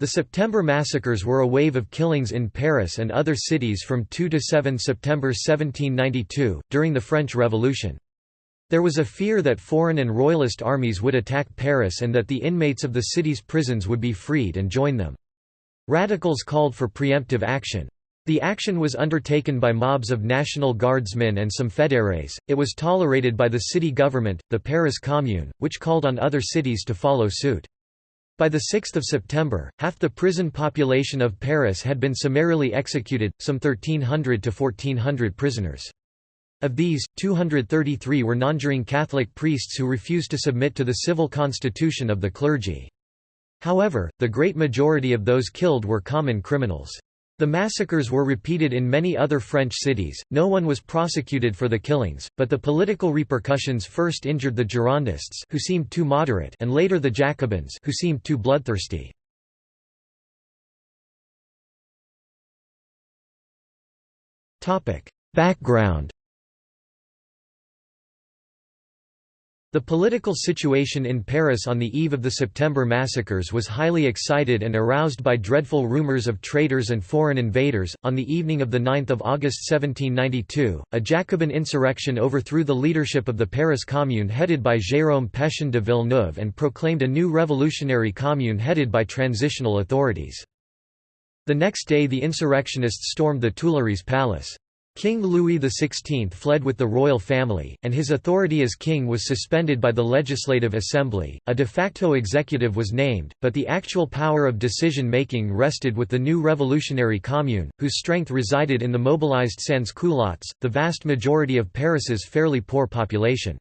The September massacres were a wave of killings in Paris and other cities from 2 to 7 September 1792, during the French Revolution. There was a fear that foreign and royalist armies would attack Paris and that the inmates of the city's prisons would be freed and join them. Radicals called for preemptive action. The action was undertaken by mobs of National Guardsmen and some fédérés. It was tolerated by the city government, the Paris Commune, which called on other cities to follow suit. By the 6 September, half the prison population of Paris had been summarily executed, some 1,300 to 1,400 prisoners. Of these, 233 were nonjuring Catholic priests who refused to submit to the civil constitution of the clergy. However, the great majority of those killed were common criminals. The massacres were repeated in many other French cities, no one was prosecuted for the killings, but the political repercussions first injured the Girondists who seemed too moderate and later the Jacobins who seemed too bloodthirsty. Background The political situation in Paris on the eve of the September massacres was highly excited and aroused by dreadful rumors of traitors and foreign invaders. On the evening of 9 August 1792, a Jacobin insurrection overthrew the leadership of the Paris Commune headed by Jérôme Pétion de Villeneuve and proclaimed a new revolutionary commune headed by transitional authorities. The next day the insurrectionists stormed the Tuileries Palace. King Louis XVI fled with the royal family, and his authority as king was suspended by the Legislative Assembly. A de facto executive was named, but the actual power of decision making rested with the new revolutionary commune, whose strength resided in the mobilized sans-culottes, the vast majority of Paris's fairly poor population.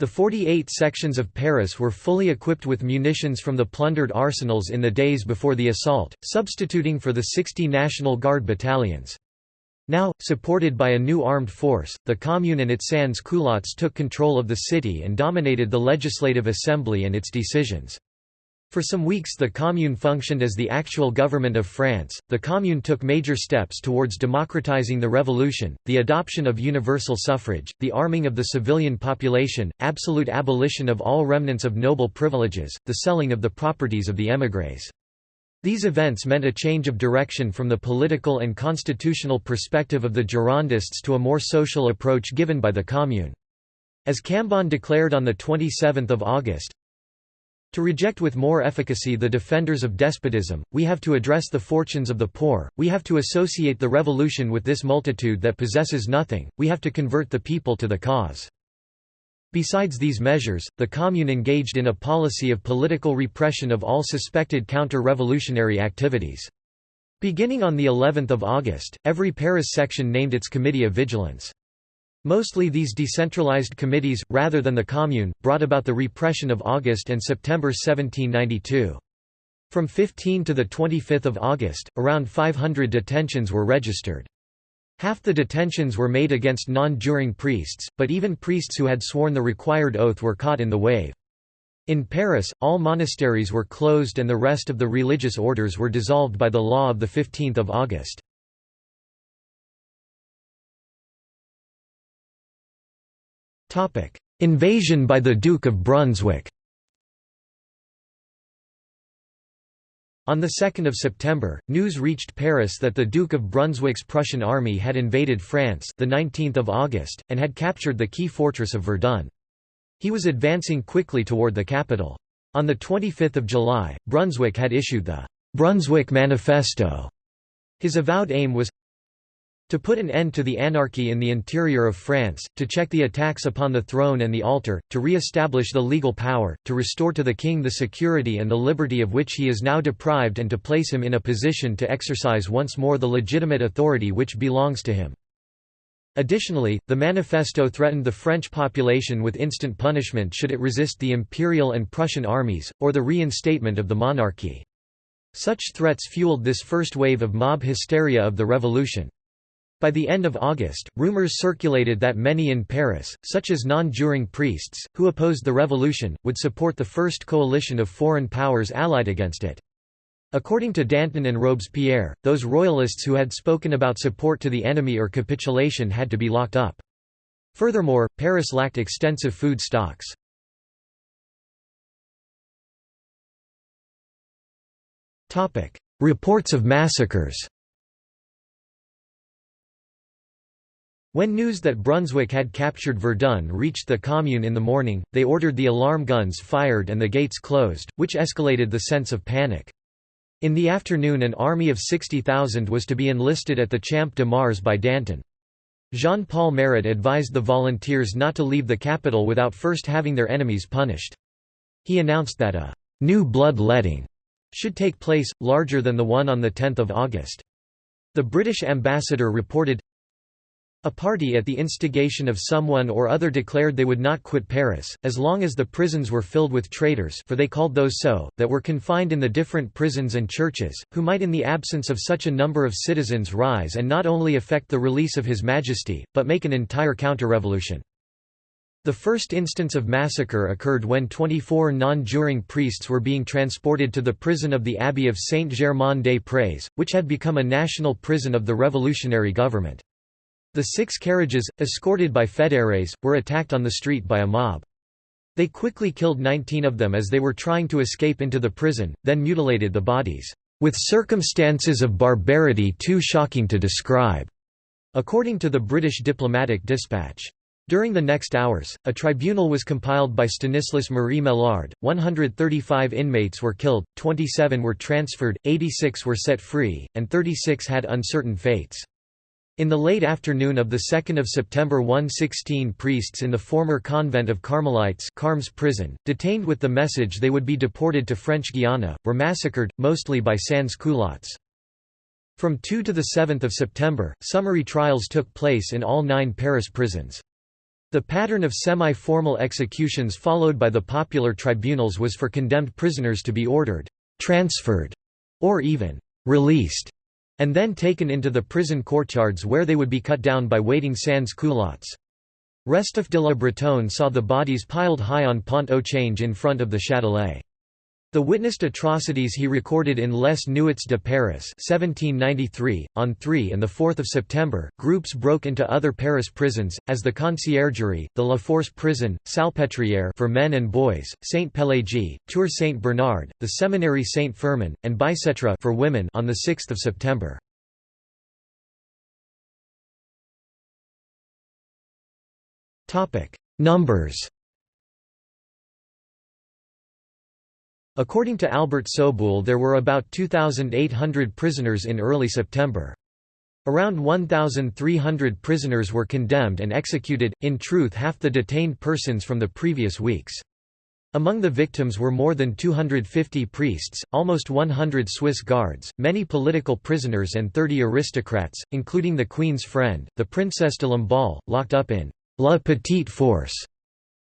The 48 sections of Paris were fully equipped with munitions from the plundered arsenals in the days before the assault, substituting for the 60 National Guard battalions. Now, supported by a new armed force, the Commune and its sans-culottes took control of the city and dominated the Legislative Assembly and its decisions. For some weeks the Commune functioned as the actual government of France. The Commune took major steps towards democratizing the revolution, the adoption of universal suffrage, the arming of the civilian population, absolute abolition of all remnants of noble privileges, the selling of the properties of the émigrés. These events meant a change of direction from the political and constitutional perspective of the Girondists to a more social approach given by the Commune. As Cambon declared on 27 August, to reject with more efficacy the defenders of despotism, we have to address the fortunes of the poor, we have to associate the revolution with this multitude that possesses nothing, we have to convert the people to the cause. Besides these measures, the Commune engaged in a policy of political repression of all suspected counter-revolutionary activities. Beginning on the 11th of August, every Paris section named its committee of vigilance. Mostly these decentralized committees, rather than the Commune, brought about the repression of August and September 1792. From 15 to 25 August, around 500 detentions were registered. Half the detentions were made against non-juring priests, but even priests who had sworn the required oath were caught in the wave. In Paris, all monasteries were closed and the rest of the religious orders were dissolved by the law of 15 August. Invasion by the Duke of Brunswick On 2 September, news reached Paris that the Duke of Brunswick's Prussian army had invaded France the 19th of August, and had captured the key fortress of Verdun. He was advancing quickly toward the capital. On 25 July, Brunswick had issued the «Brunswick Manifesto». His avowed aim was to put an end to the anarchy in the interior of France, to check the attacks upon the throne and the altar, to re-establish the legal power, to restore to the king the security and the liberty of which he is now deprived and to place him in a position to exercise once more the legitimate authority which belongs to him. Additionally, the manifesto threatened the French population with instant punishment should it resist the imperial and Prussian armies, or the reinstatement of the monarchy. Such threats fueled this first wave of mob hysteria of the revolution. By the end of August, rumors circulated that many in Paris, such as non-juring priests, who opposed the revolution, would support the first coalition of foreign powers allied against it. According to Danton and Robespierre, those royalists who had spoken about support to the enemy or capitulation had to be locked up. Furthermore, Paris lacked extensive food stocks. Reports of massacres When news that Brunswick had captured Verdun reached the Commune in the morning, they ordered the alarm guns fired and the gates closed, which escalated the sense of panic. In the afternoon an army of 60,000 was to be enlisted at the Champ de Mars by Danton. Jean-Paul Marat advised the volunteers not to leave the capital without first having their enemies punished. He announced that a «new blood-letting» should take place, larger than the one on 10 August. The British ambassador reported, a party at the instigation of someone or other declared they would not quit Paris, as long as the prisons were filled with traitors for they called those so, that were confined in the different prisons and churches, who might in the absence of such a number of citizens rise and not only effect the release of His Majesty, but make an entire counter-revolution. The first instance of massacre occurred when 24 non-juring priests were being transported to the prison of the Abbey of Saint-Germain-des-Prés, which had become a national prison of the revolutionary government. The six carriages, escorted by fédérés, were attacked on the street by a mob. They quickly killed 19 of them as they were trying to escape into the prison, then mutilated the bodies, "...with circumstances of barbarity too shocking to describe," according to the British diplomatic dispatch. During the next hours, a tribunal was compiled by Stanislas Marie Maillard, 135 inmates were killed, 27 were transferred, 86 were set free, and 36 had uncertain fates. In the late afternoon of 2 September 116 priests in the former convent of Carmelites Carmes prison, detained with the message they would be deported to French Guiana, were massacred, mostly by sans-culottes. From 2 to 7 September, summary trials took place in all nine Paris prisons. The pattern of semi-formal executions followed by the popular tribunals was for condemned prisoners to be ordered, transferred, or even released and then taken into the prison courtyards where they would be cut down by waiting sans-culottes. Restif de la Bretonne saw the bodies piled high on Pont au Change in front of the Châtelet. The witnessed atrocities he recorded in Les Nuits de Paris 1793. .On 3 and 4 September, groups broke into other Paris prisons, as the Conciergerie, the La Force prison, Salpêtrière for men and boys, Saint-Pélagie, Tours Saint-Bernard, the Seminary Saint-Firmin, and Bicêtre for women on 6 September. Numbers According to Albert Soboul there were about 2,800 prisoners in early September. Around 1,300 prisoners were condemned and executed, in truth half the detained persons from the previous weeks. Among the victims were more than 250 priests, almost 100 Swiss guards, many political prisoners and 30 aristocrats, including the Queen's friend, the Princesse de Lamballe, locked up in La Petite Force.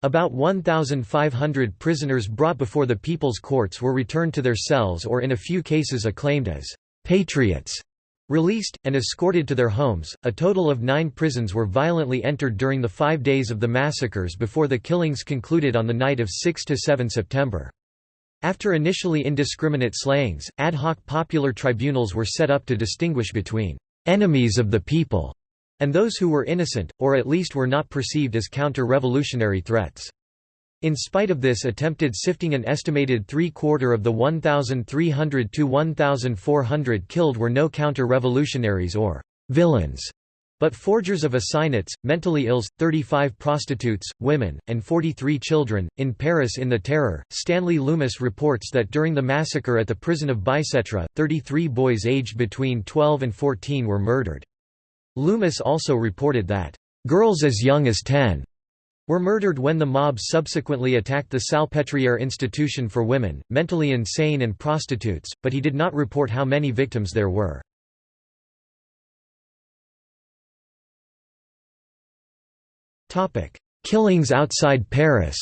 About 1,500 prisoners brought before the people's courts were returned to their cells or in a few cases acclaimed as «patriots», released, and escorted to their homes. A total of nine prisons were violently entered during the five days of the massacres before the killings concluded on the night of 6–7 September. After initially indiscriminate slayings, ad hoc popular tribunals were set up to distinguish between «enemies of the people» and those who were innocent, or at least were not perceived as counter-revolutionary threats. In spite of this attempted sifting an estimated three-quarter of the 1,300 to 1,400 killed were no counter-revolutionaries or «villains», but forgers of assignats, mentally ills, 35 prostitutes, women, and 43 children. In Paris in the Terror, Stanley Loomis reports that during the massacre at the prison of Bicêtre, 33 boys aged between 12 and 14 were murdered. Loomis also reported that, "...girls as young as 10 were murdered when the mob subsequently attacked the Salpêtrière institution for women, mentally insane and prostitutes, but he did not report how many victims there were. Killings outside Paris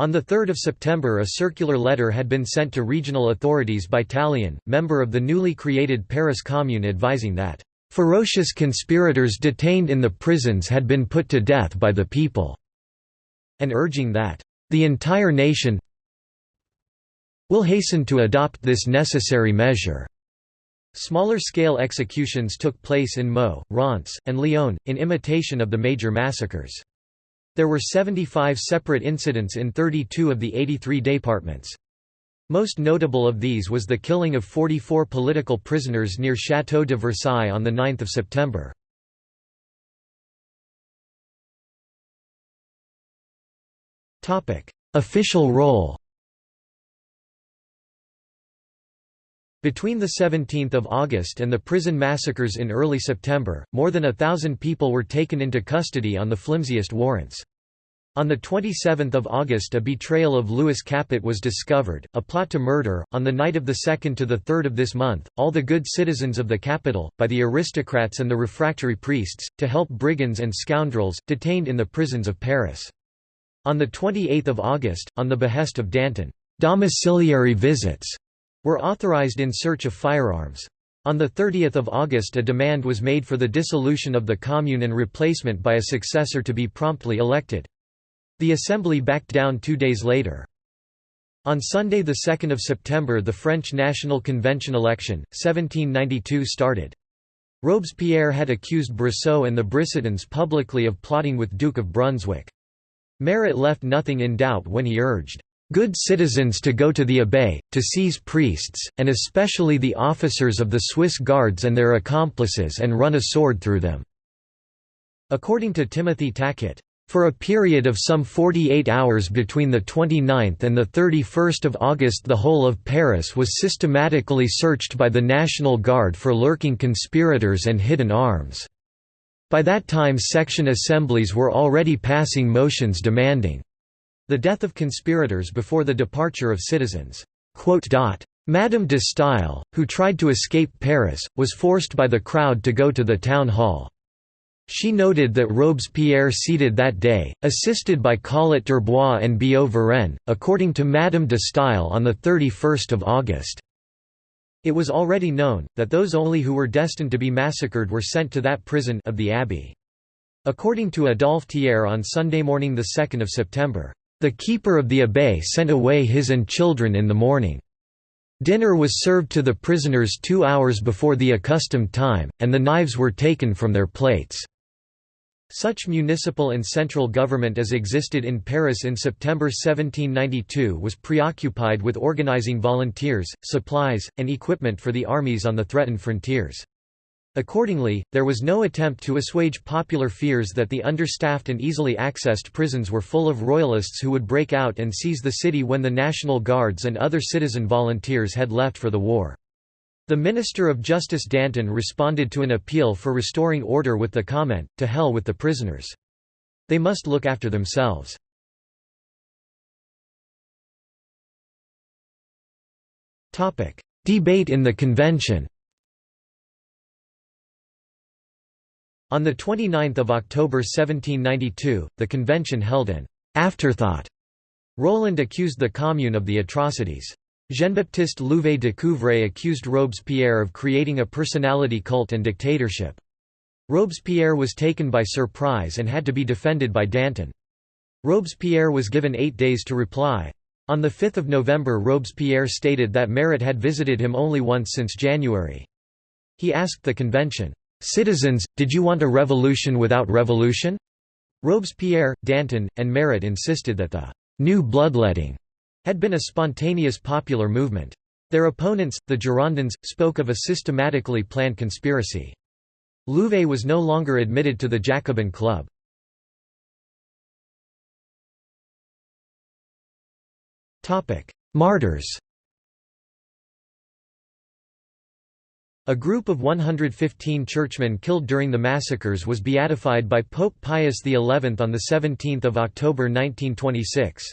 On 3 September a circular letter had been sent to regional authorities by Tallien, member of the newly created Paris Commune advising that, "...ferocious conspirators detained in the prisons had been put to death by the people," and urging that, "...the entire nation will hasten to adopt this necessary measure." Smaller-scale executions took place in Meaux, Reims, and Lyon, in imitation of the major massacres. There were 75 separate incidents in 32 of the 83 departments. Most notable of these was the killing of 44 political prisoners near Château de Versailles on 9 September. Official role Between 17 August and the prison massacres in early September, more than a thousand people were taken into custody on the flimsiest warrants. On 27 August a betrayal of Louis Capet was discovered, a plot to murder, on the night of the 2nd to the 3rd of this month, all the good citizens of the capital, by the aristocrats and the refractory priests, to help brigands and scoundrels, detained in the prisons of Paris. On 28 August, on the behest of Danton, domiciliary visits were authorized in search of firearms. On 30 August a demand was made for the dissolution of the Commune and replacement by a successor to be promptly elected. The Assembly backed down two days later. On Sunday 2 September the French National Convention election, 1792 started. Robespierre had accused Brissot and the Brissotins publicly of plotting with Duke of Brunswick. Marat left nothing in doubt when he urged, good citizens to go to the Abbaye, to seize priests, and especially the officers of the Swiss guards and their accomplices and run a sword through them." According to Timothy Tackett, for a period of some 48 hours between the 29th and the 31st of August the whole of Paris was systematically searched by the National Guard for lurking conspirators and hidden arms. By that time section assemblies were already passing motions demanding the death of conspirators before the departure of citizens. Madame de Staël, who tried to escape Paris, was forced by the crowd to go to the town hall. She noted that Robespierre seated that day, assisted by Collot d'Herbois and Billaud Varenne, according to Madame de Staël on 31 August. It was already known, that those only who were destined to be massacred were sent to that prison of the Abbey. According to Adolphe Thiers on Sunday morning 2 September, the keeper of the Abbaye sent away his and children in the morning. Dinner was served to the prisoners two hours before the accustomed time, and the knives were taken from their plates. Such municipal and central government as existed in Paris in September 1792 was preoccupied with organizing volunteers, supplies, and equipment for the armies on the threatened frontiers. Accordingly, there was no attempt to assuage popular fears that the understaffed and easily accessed prisons were full of royalists who would break out and seize the city when the National Guards and other citizen volunteers had left for the war. The Minister of Justice Danton responded to an appeal for restoring order with the comment, to hell with the prisoners. They must look after themselves. Debate in the convention On 29 October 1792, the convention held an «afterthought». Roland accused the Commune of the atrocities. Jean-Baptiste Louvet de Couvray accused Robespierre of creating a personality cult and dictatorship. Robespierre was taken by surprise and had to be defended by Danton. Robespierre was given eight days to reply. On 5 November Robespierre stated that Marat had visited him only once since January. He asked the convention, Citizens, did you want a revolution without revolution? Robespierre, Danton, and Marat insisted that the new bloodletting had been a spontaneous popular movement. Their opponents, the Girondins, spoke of a systematically planned conspiracy. Louvet was no longer admitted to the Jacobin Club. Martyrs A group of 115 churchmen killed during the massacres was beatified by Pope Pius XI on 17 October 1926.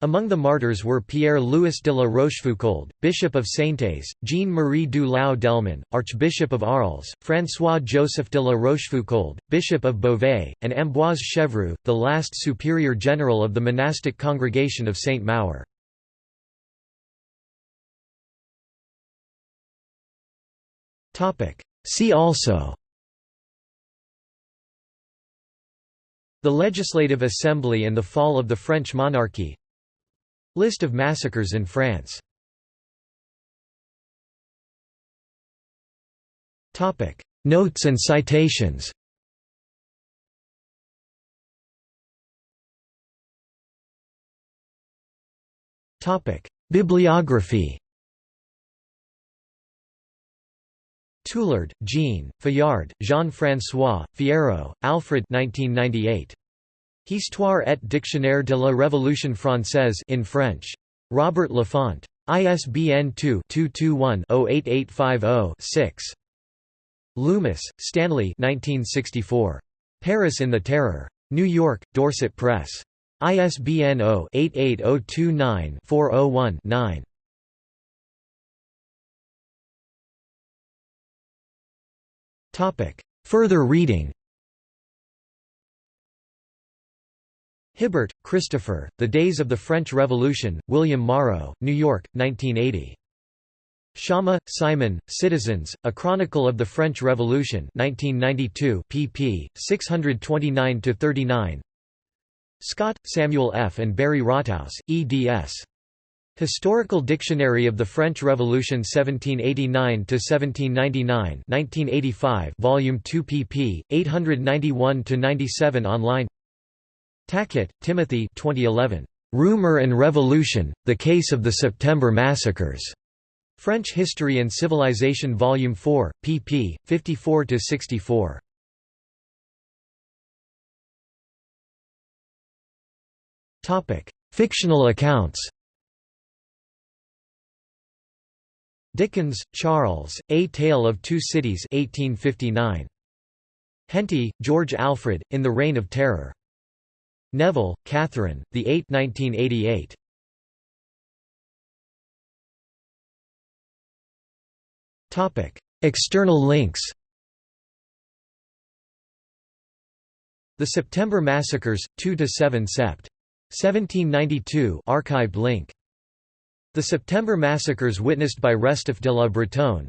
Among the martyrs were Pierre-Louis de la Rochefoucauld, Bishop of Saintes, Jean-Marie du Lau d'Allemans, Archbishop of Arles, François-Joseph de la Rochefoucauld, Bishop of Beauvais, and Ambroise Chevreul, the last superior general of the monastic congregation of Saint Maur. See also The Legislative Assembly and the fall of the French monarchy List of massacres in France. Notes and citations. Bibliography. Tulard, Jean, Fayard, Jean-François, Fierro, Alfred 1998. Histoire et dictionnaire de la Révolution française in French. Robert Lafont. ISBN 2-221-08850-6. Loomis, Stanley 1964. Paris in the Terror. New York, Dorset Press. ISBN 0-88029-401-9. Further reading Hibbert, Christopher, The Days of the French Revolution, William Morrow, New York, 1980. Schama, Simon, Citizens, A Chronicle of the French Revolution 1992 pp. 629–39 Scott, Samuel F. and Barry Rothaus, eds. Historical Dictionary of the French Revolution 1789–1799 1985 Volume 2 pp. 891–97 online Tackett, Timothy 2011. Rumor and Revolution, The Case of the September Massacres. French History and Civilization Volume 4, pp. 54–64. Fictional accounts Dickens, Charles, A Tale of Two Cities 1859. Henty, George Alfred, In the Reign of Terror. Neville, Katherine, The 8 1988. Topic: External links The September Massacres, 2 to 7 Sept. 1792 archived link the September massacres witnessed by Restif de la Bretonne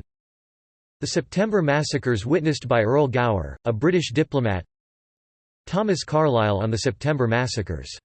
The September massacres witnessed by Earl Gower, a British diplomat Thomas Carlyle on the September massacres